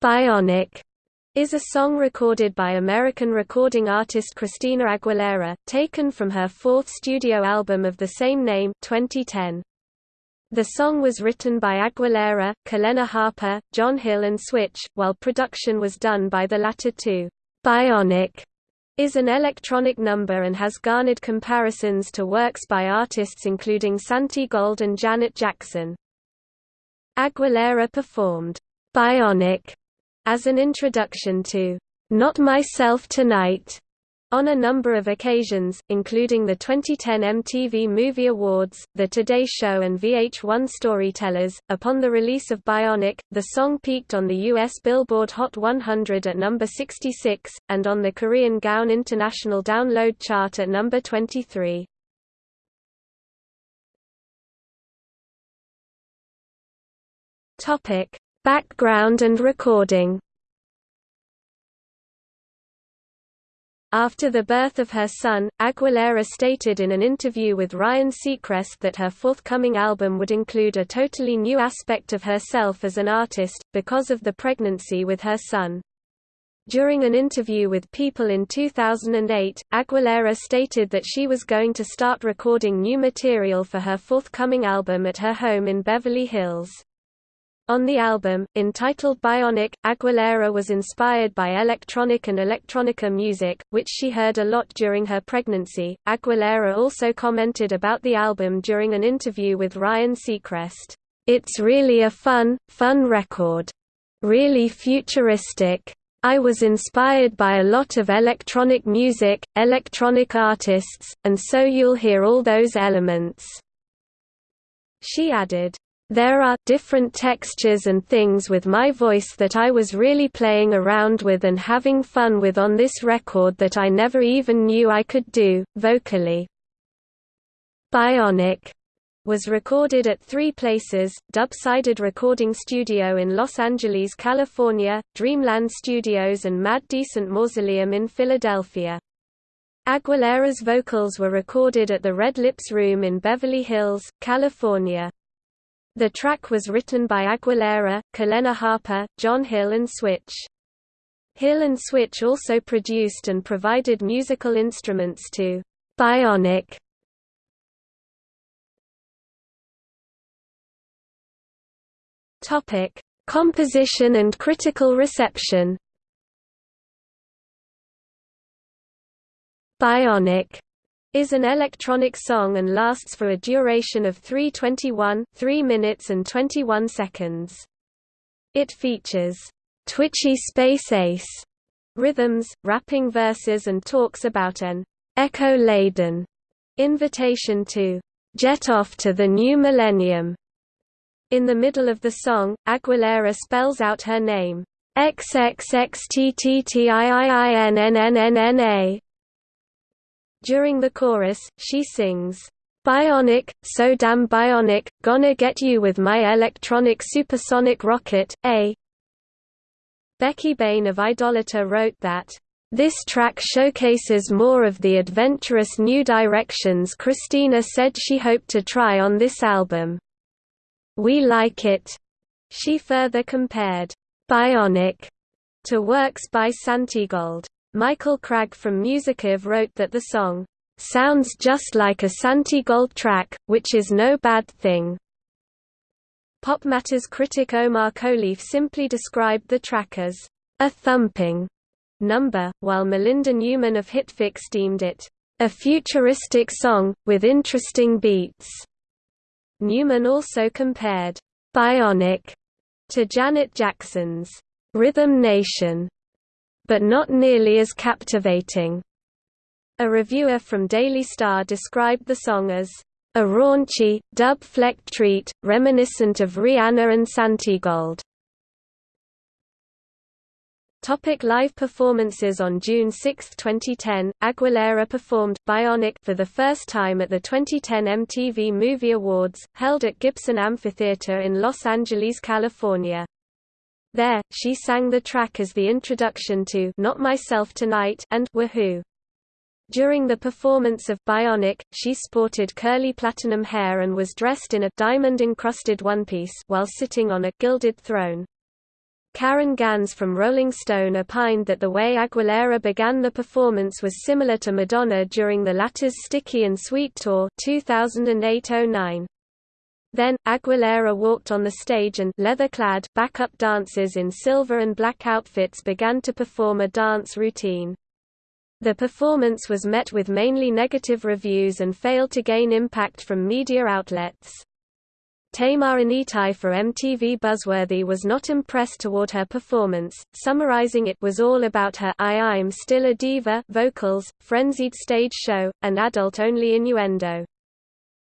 Bionic is a song recorded by American recording artist Christina Aguilera, taken from her fourth studio album of the same name 2010. The song was written by Aguilera, Kalena Harper, John Hill and Switch, while production was done by the latter two. Bionic is an electronic number and has garnered comparisons to works by artists including Santigold and Janet Jackson. Aguilera performed Bionic as an introduction to Not Myself Tonight on a number of occasions, including the 2010 MTV Movie Awards, The Today Show and VH1 Storytellers. Upon the release of Bionic, the song peaked on the US Billboard Hot 100 at number 66, and on the Korean Gaon International Download Chart at number 23. Background and recording After the birth of her son, Aguilera stated in an interview with Ryan Seacrest that her forthcoming album would include a totally new aspect of herself as an artist, because of the pregnancy with her son. During an interview with People in 2008, Aguilera stated that she was going to start recording new material for her forthcoming album at her home in Beverly Hills. On the album, entitled Bionic, Aguilera was inspired by electronic and electronica music, which she heard a lot during her pregnancy. Aguilera also commented about the album during an interview with Ryan Seacrest. It's really a fun, fun record. Really futuristic. I was inspired by a lot of electronic music, electronic artists, and so you'll hear all those elements. She added, there are different textures and things with my voice that I was really playing around with and having fun with on this record that I never even knew I could do, vocally. Bionic was recorded at three places, Dubsided Recording Studio in Los Angeles, California, Dreamland Studios and Mad Decent Mausoleum in Philadelphia. Aguilera's vocals were recorded at the Red Lips Room in Beverly Hills, California. The track was written by Aguilera, Kalena Harper, John Hill and Switch. Hill and Switch also produced and provided musical instruments to Bionic. Topic: Composition and critical reception. Bionic is an electronic song and lasts for a duration of 3:21, 3 minutes and 21 seconds. It features twitchy space ace rhythms, rapping verses and talks about an echo-laden invitation to jet off to the new millennium. In the middle of the song, Aguilera spells out her name, XXXTTTIIINNNNNA, during the chorus, she sings, Bionic, so damn bionic, gonna get you with my electronic supersonic rocket, A. Becky Bain of Idolator wrote that, this track showcases more of the adventurous new directions Christina said she hoped to try on this album. We like it. She further compared Bionic to works by Santigold. Michael Cragg from Musicive wrote that the song, "...sounds just like a Santigold track, which is no bad thing." Pop Matters critic Omar Kholeif simply described the track as, "...a thumping." number, while Melinda Newman of Hitfix deemed it, "...a futuristic song, with interesting beats." Newman also compared, "...bionic," to Janet Jackson's, "...Rhythm Nation." But not nearly as captivating. A reviewer from Daily Star described the song as a raunchy, dub-flecked treat, reminiscent of Rihanna and Santigold. Topic live performances On June 6, 2010, Aguilera performed Bionic for the first time at the 2010 MTV Movie Awards, held at Gibson Amphitheater in Los Angeles, California. There, she sang the track as the introduction to Not Myself Tonight and Woohoo. During the performance of Bionic, she sported curly platinum hair and was dressed in a diamond-encrusted one-piece while sitting on a gilded throne. Caryn Ganz from Rolling Stone opined that the way Aguilera began the performance was similar to Madonna during the latter's Sticky and Sweet Tour 2008-09. Then, Aguilera walked on the stage and leather-clad backup dancers in silver and black outfits began to perform a dance routine. The performance was met with mainly negative reviews and failed to gain impact from media outlets. Tamar Anitai for MTV Buzzworthy was not impressed toward her performance, summarizing it was all about her I I'm still a diva vocals, frenzied stage show, and adult-only innuendo.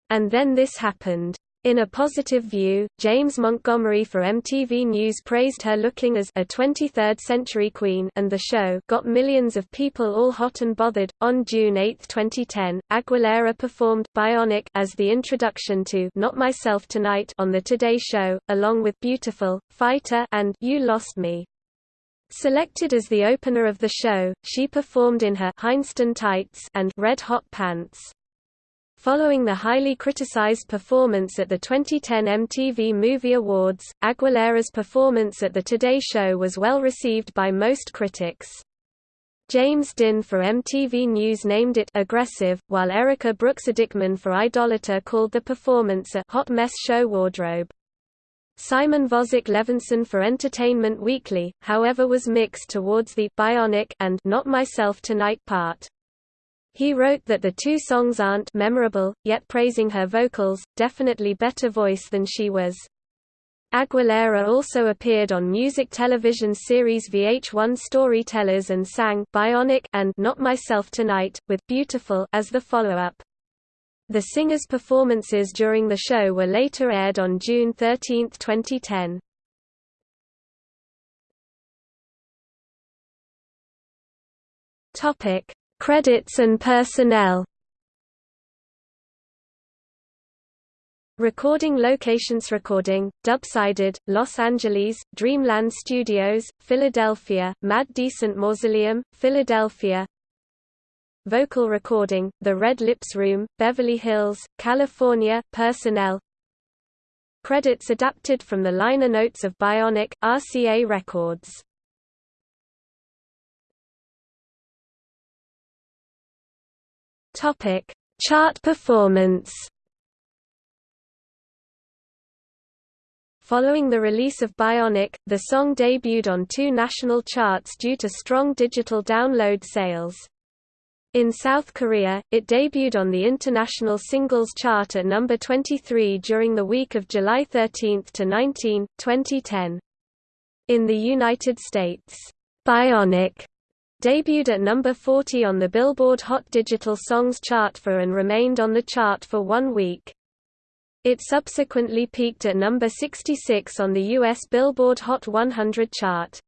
And then this happened. In a positive view, James Montgomery for MTV News praised her looking as a 23rd century queen and the show got millions of people all hot and bothered. On June 8, 2010, Aguilera performed Bionic as the introduction to Not Myself Tonight on the Today Show, along with Beautiful, Fighter and You Lost Me. Selected as the opener of the show, she performed in her Hindston tights and red hot pants. Following the highly criticized performance at the 2010 MTV Movie Awards, Aguilera's performance at the Today Show was well received by most critics. James Dinh for MTV News named it aggressive, while Erika Brooks Adickman for Idolator called the performance a hot mess show wardrobe. Simon Vozick-Levinson for Entertainment Weekly, however was mixed towards the Bionic and Not Myself Tonight part. He wrote that the two songs aren't memorable, yet praising her vocals, definitely better voice than she was. Aguilera also appeared on music television series VH1 Storytellers and sang Bionic and Not Myself Tonight, with Beautiful as the follow-up. The singer's performances during the show were later aired on June 13, 2010. Topic: Credits and personnel. Recording locations Recording, Dubsided, Los Angeles, Dreamland Studios, Philadelphia, Mad Decent Mausoleum, Philadelphia. Vocal recording, The Red Lips Room, Beverly Hills, California, Personnel. Credits adapted from the liner notes of Bionic, RCA Records Topic: Chart performance. Following the release of Bionic, the song debuted on two national charts due to strong digital download sales. In South Korea, it debuted on the International Singles Chart at number 23 during the week of July 13 to 19, 2010. In the United States, Bionic Debuted at number 40 on the Billboard Hot Digital Songs chart for and remained on the chart for one week. It subsequently peaked at number 66 on the U.S. Billboard Hot 100 chart.